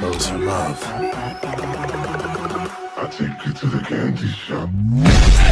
Those who love. I take you to the candy shop.